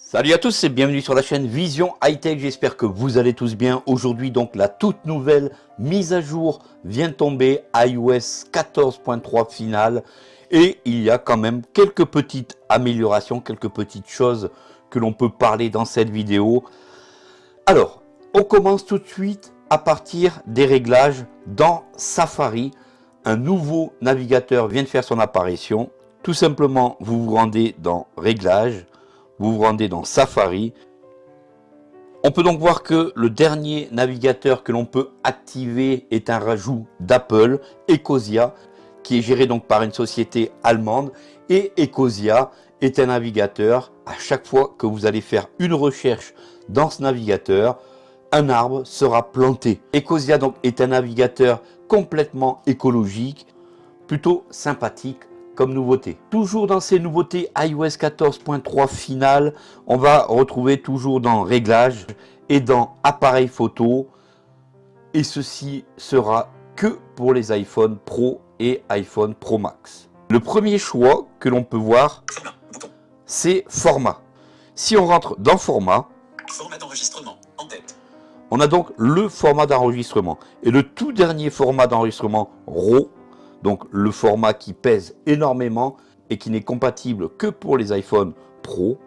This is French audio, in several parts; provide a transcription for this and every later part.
Salut à tous et bienvenue sur la chaîne Vision High Tech, j'espère que vous allez tous bien. Aujourd'hui donc la toute nouvelle mise à jour vient tomber, iOS 14.3 finale et il y a quand même quelques petites améliorations, quelques petites choses que l'on peut parler dans cette vidéo. Alors, on commence tout de suite à partir des réglages dans Safari. Un nouveau navigateur vient de faire son apparition. Tout simplement, vous vous rendez dans Réglages, vous vous rendez dans Safari. On peut donc voir que le dernier navigateur que l'on peut activer est un rajout d'Apple, Ecosia, qui est géré donc par une société allemande. Et Ecosia est un navigateur, à chaque fois que vous allez faire une recherche dans ce navigateur, un arbre sera planté. Ecosia donc est un navigateur complètement écologique, plutôt sympathique comme nouveauté. Toujours dans ces nouveautés iOS 14.3 finale, on va retrouver toujours dans réglages et dans appareil photo. Et ceci sera que pour les iPhone Pro et iPhone Pro Max. Le premier choix que l'on peut voir, c'est format. Si on rentre dans format, Format d'enregistrement en tête. on a donc le format d'enregistrement. Et le tout dernier format d'enregistrement RAW, donc le format qui pèse énormément et qui n'est compatible que pour les iPhone Pro,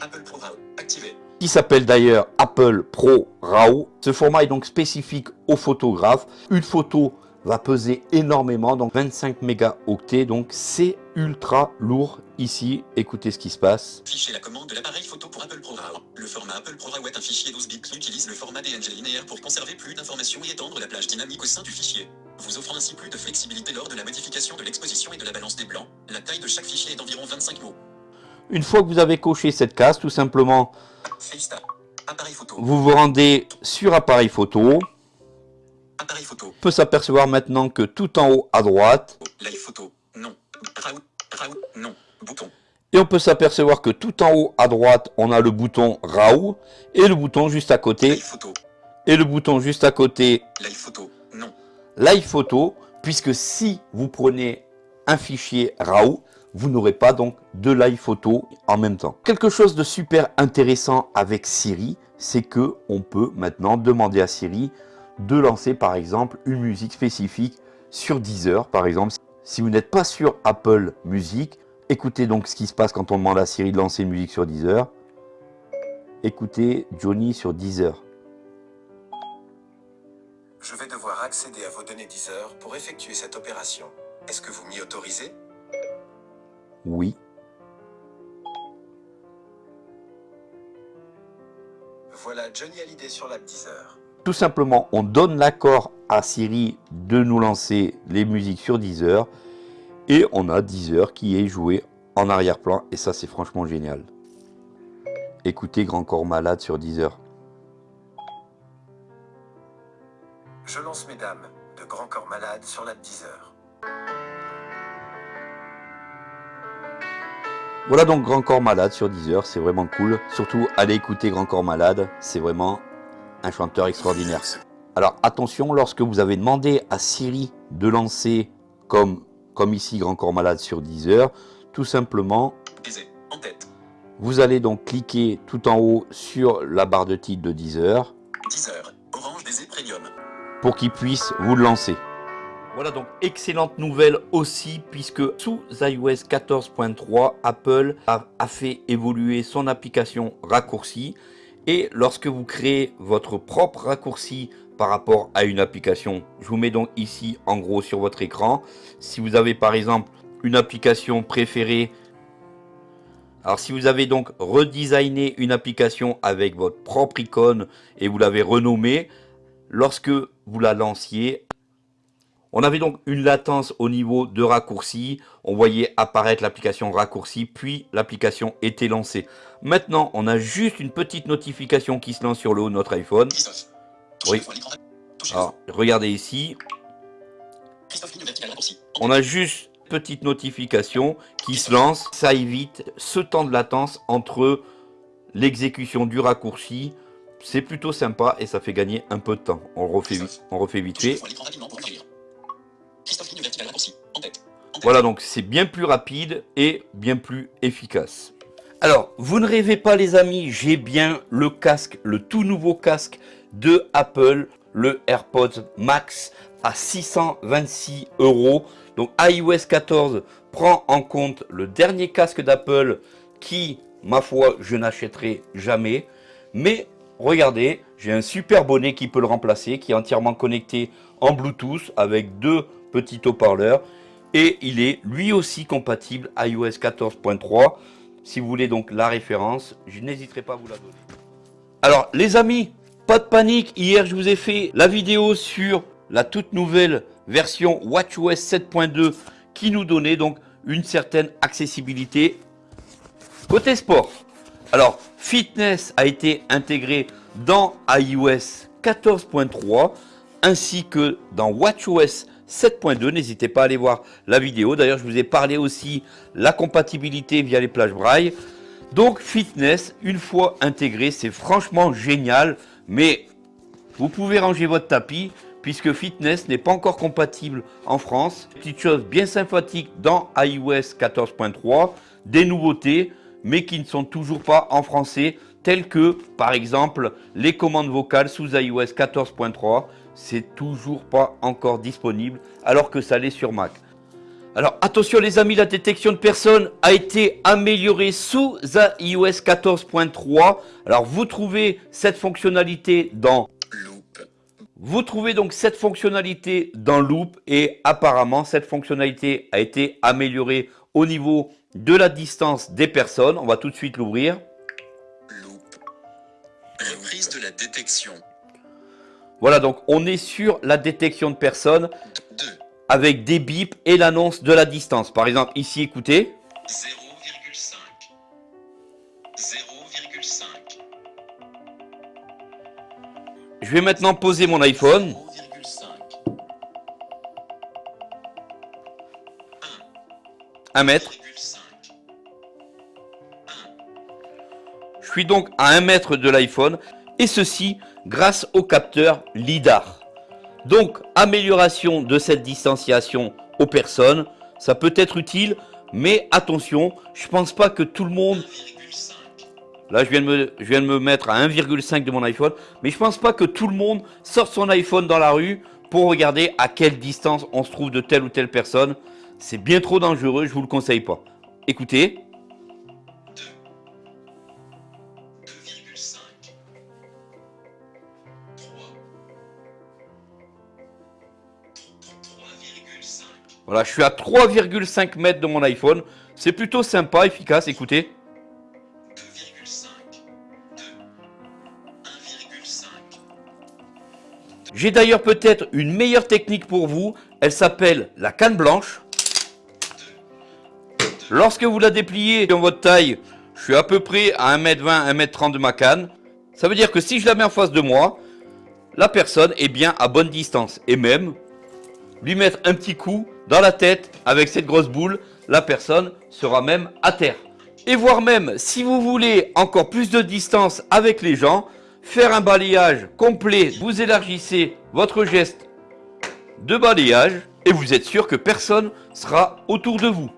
Apple Pro RAW activé. qui s'appelle d'ailleurs Apple Pro RAW. Ce format est donc spécifique aux photographes. Une photo va peser énormément, donc 25 mégaoctets, donc c'est ultra lourd ici. Écoutez ce qui se passe. Fichier la commande de l'appareil photo pour Apple Pro RAW. Le format Apple Pro RAW est un fichier 12 bits qui utilise le format DNG linéaire pour conserver plus d'informations et étendre la plage dynamique au sein du fichier. Vous offrant ainsi plus de flexibilité lors de la modification de l'exposition et de la balance des blancs. La taille de chaque fichier est d'environ 25 mots. Une fois que vous avez coché cette case, tout simplement, photo. vous vous rendez sur appareil photo. Appareil photo. On peut s'apercevoir maintenant que tout en haut à droite, Live photo. Non. Non. Bouton. Et on peut s'apercevoir que tout en haut à droite, on a le bouton RAW et le bouton juste à côté. Live photo. Et le bouton juste à côté, Live photo. Non. Live Photo, puisque si vous prenez un fichier RAW, vous n'aurez pas donc de Live Photo en même temps. Quelque chose de super intéressant avec Siri, c'est que on peut maintenant demander à Siri de lancer par exemple une musique spécifique sur Deezer par exemple. Si vous n'êtes pas sur Apple Music, écoutez donc ce qui se passe quand on demande à Siri de lancer une musique sur Deezer. Écoutez Johnny sur Deezer. Je vais devoir accéder à vos données Deezer pour effectuer cette opération. Est-ce que vous m'y autorisez? Oui. Voilà Johnny Hallyday sur l'app Deezer. Tout simplement, on donne l'accord à Siri de nous lancer les musiques sur Deezer. Et on a Deezer qui est joué en arrière-plan. Et ça, c'est franchement génial. Écoutez Grand Corps Malade sur Deezer. Je lance mesdames de Grand Corps Malade sur l'app Deezer. Voilà donc Grand Corps Malade sur Deezer. C'est vraiment cool. Surtout, allez écouter Grand Corps Malade. C'est vraiment un chanteur extraordinaire. Alors attention, lorsque vous avez demandé à Siri de lancer, comme, comme ici Grand Corps Malade sur Deezer, tout simplement. En tête. Vous allez donc cliquer tout en haut sur la barre de titre de Deezer 10 pour qu'il puisse vous lancer. Voilà donc excellente nouvelle aussi puisque sous iOS 14.3 Apple a, a fait évoluer son application raccourci et lorsque vous créez votre propre raccourci par rapport à une application, je vous mets donc ici en gros sur votre écran, si vous avez par exemple une application préférée alors si vous avez donc redesigné une application avec votre propre icône et vous l'avez renommée, lorsque vous la lanciez, on avait donc une latence au niveau de raccourci, on voyait apparaître l'application raccourci, puis l'application était lancée. Maintenant, on a juste une petite notification qui se lance sur le haut de notre iPhone. Oui. Alors, regardez ici, on a juste une petite notification qui se lance. Ça évite ce temps de latence entre l'exécution du raccourci. C'est plutôt sympa et ça fait gagner un peu de temps. On refait, on refait vite. Voilà, donc c'est bien plus rapide et bien plus efficace. Alors, vous ne rêvez pas les amis, j'ai bien le casque, le tout nouveau casque de Apple, le AirPods Max à 626 euros. Donc iOS 14 prend en compte le dernier casque d'Apple qui, ma foi, je n'achèterai jamais. Mais regardez, j'ai un super bonnet qui peut le remplacer, qui est entièrement connecté en Bluetooth avec deux petits haut-parleurs. Et il est lui aussi compatible iOS 14.3. Si vous voulez donc la référence, je n'hésiterai pas à vous la donner. Alors les amis, pas de panique, hier je vous ai fait la vidéo sur la toute nouvelle version WatchOS 7.2 qui nous donnait donc une certaine accessibilité. Côté sport, alors fitness a été intégré dans iOS 14.3 ainsi que dans WatchOS 7.2. N'hésitez pas à aller voir la vidéo. D'ailleurs, je vous ai parlé aussi la compatibilité via les plages braille. Donc, fitness, une fois intégré, c'est franchement génial. Mais vous pouvez ranger votre tapis puisque fitness n'est pas encore compatible en France. Petite chose bien sympathique dans iOS 14.3, des nouveautés, mais qui ne sont toujours pas en français, telles que, par exemple, les commandes vocales sous iOS 14.3 c'est toujours pas encore disponible alors que ça l'est sur Mac. Alors attention les amis, la détection de personnes a été améliorée sous iOS 14.3. Alors vous trouvez cette fonctionnalité dans Loop. Vous trouvez donc cette fonctionnalité dans Loop et apparemment cette fonctionnalité a été améliorée au niveau de la distance des personnes. On va tout de suite l'ouvrir. Reprise de la détection. Voilà, donc on est sur la détection de personnes avec des bips et l'annonce de la distance. Par exemple, ici, écoutez. 0,5. 0,5. Je vais maintenant poser mon iPhone. 1 mètre. Je suis donc à 1 mètre de l'iPhone et ceci grâce au capteur LIDAR. Donc, amélioration de cette distanciation aux personnes, ça peut être utile, mais attention, je pense pas que tout le monde... Là, je viens de me, mettre à 1,5 de mon iPhone, mais je pense pas que tout le monde sorte son iPhone dans la rue pour regarder à quelle distance on se trouve de telle ou telle personne. C'est bien trop dangereux, je vous le conseille pas. Écoutez. Voilà, je suis à 3,5 mètres de mon iPhone. C'est plutôt sympa, efficace, écoutez. J'ai d'ailleurs peut-être une meilleure technique pour vous. Elle s'appelle la canne blanche. Lorsque vous la dépliez dans votre taille, je suis à peu près à 1m20, 1m30 de ma canne. Ça veut dire que si je la mets en face de moi, la personne est bien à bonne distance. Et même, lui mettre un petit coup dans la tête avec cette grosse boule, la personne sera même à terre. Et voire même, si vous voulez encore plus de distance avec les gens, faire un balayage complet, vous élargissez votre geste de balayage et vous êtes sûr que personne sera autour de vous.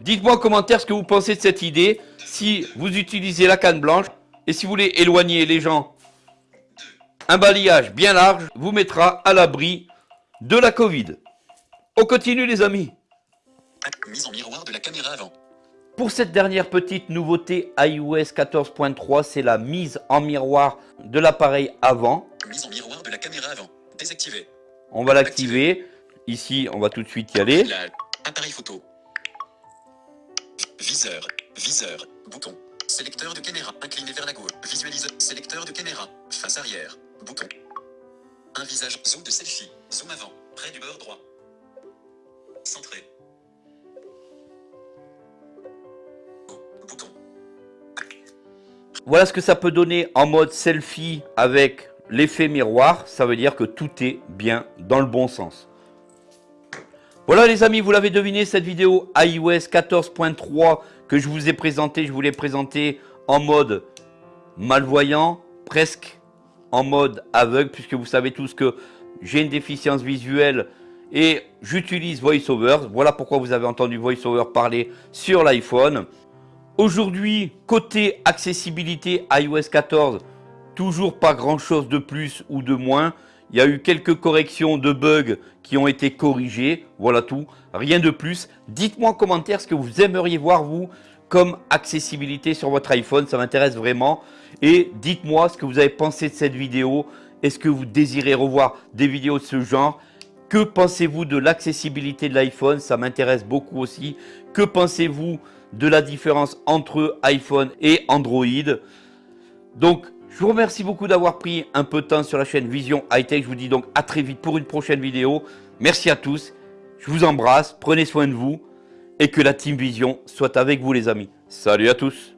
Dites-moi en commentaire ce que vous pensez de cette idée, si vous utilisez la canne blanche et si vous voulez éloigner les gens. Un balayage bien large vous mettra à l'abri de la Covid. On continue les amis. Mise en miroir de la caméra avant. Pour cette dernière petite nouveauté iOS 14.3, c'est la mise en miroir de l'appareil avant. Mise en miroir de la caméra avant. Désactiver. On va l'activer. Ici, on va tout de suite y aller. Appareil photo. Viseur. Viseur. Bouton. Sélecteur de caméra. Incliné vers la gauche. Visualise. Sélecteur de caméra. Face arrière. Bouton. Un visage. Zoom de selfie. Zoom avant. Près du bord droit. Centré. Bouton. Voilà ce que ça peut donner en mode selfie avec l'effet miroir. Ça veut dire que tout est bien dans le bon sens. Voilà les amis, vous l'avez deviné, cette vidéo iOS 14.3 que je vous ai présenté, je vous l'ai présenté en mode malvoyant, presque en mode aveugle, puisque vous savez tous que j'ai une déficience visuelle et j'utilise VoiceOver. Voilà pourquoi vous avez entendu VoiceOver parler sur l'iPhone. Aujourd'hui, côté accessibilité iOS 14, toujours pas grand chose de plus ou de moins. Il y a eu quelques corrections de bugs qui ont été corrigées. Voilà tout, rien de plus. Dites-moi en commentaire ce que vous aimeriez voir vous comme accessibilité sur votre iPhone. Ça m'intéresse vraiment. Et dites-moi ce que vous avez pensé de cette vidéo. Est-ce que vous désirez revoir des vidéos de ce genre? Que pensez-vous de l'accessibilité de l'iPhone? Ça m'intéresse beaucoup aussi. Que pensez-vous de la différence entre iPhone et Android? Donc, je vous remercie beaucoup d'avoir pris un peu de temps sur la chaîne Vision High Tech. Je vous dis donc à très vite pour une prochaine vidéo. Merci à tous. Je vous embrasse. Prenez soin de vous. Et que la Team Vision soit avec vous les amis. Salut à tous